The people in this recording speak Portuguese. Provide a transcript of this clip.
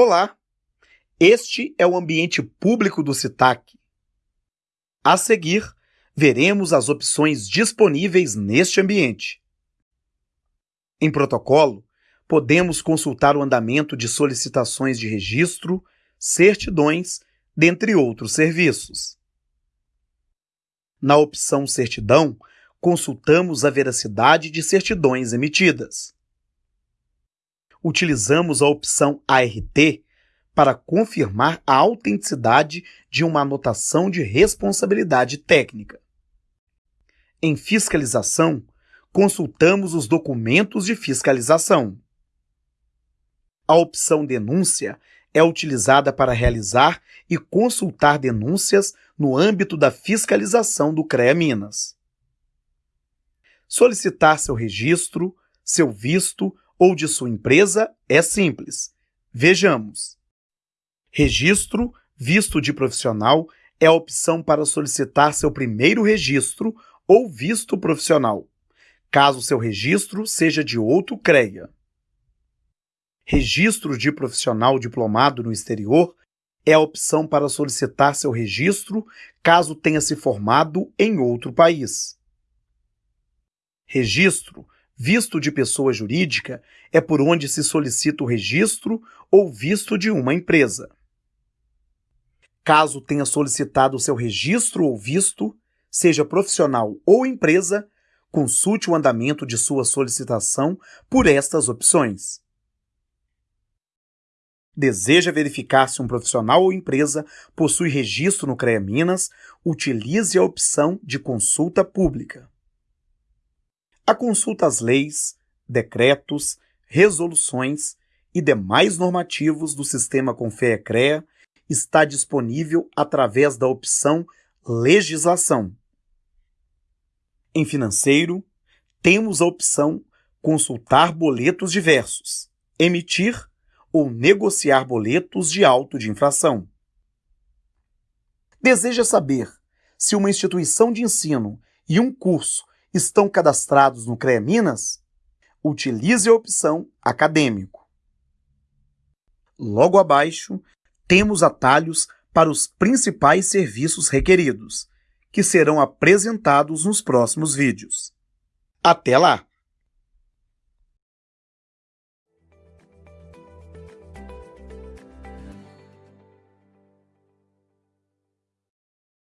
Olá! Este é o ambiente público do CITAC. A seguir, veremos as opções disponíveis neste ambiente. Em protocolo, podemos consultar o andamento de solicitações de registro, certidões, dentre outros serviços. Na opção Certidão, consultamos a veracidade de certidões emitidas. Utilizamos a opção ART para confirmar a autenticidade de uma anotação de responsabilidade técnica. Em fiscalização, consultamos os documentos de fiscalização. A opção Denúncia é utilizada para realizar e consultar denúncias no âmbito da fiscalização do CREA Minas. Solicitar seu registro, seu visto ou de sua empresa é simples. Vejamos. Registro, visto de profissional é a opção para solicitar seu primeiro registro ou visto profissional, caso seu registro seja de outro CREA. Registro de profissional diplomado no exterior é a opção para solicitar seu registro caso tenha se formado em outro país. Registro, visto de pessoa jurídica, é por onde se solicita o registro ou visto de uma empresa. Caso tenha solicitado seu registro ou visto, seja profissional ou empresa, consulte o andamento de sua solicitação por estas opções. Deseja verificar se um profissional ou empresa possui registro no CREA Minas, utilize a opção de consulta pública. A consulta às leis, decretos, resoluções e demais normativos do sistema Confea-CREA está disponível através da opção Legislação. Em financeiro, temos a opção Consultar boletos diversos, emitir ou negociar boletos de auto de infração. Deseja saber se uma instituição de ensino e um curso estão cadastrados no CREA Minas? Utilize a opção Acadêmico. Logo abaixo, temos atalhos para os principais serviços requeridos, que serão apresentados nos próximos vídeos. Até lá!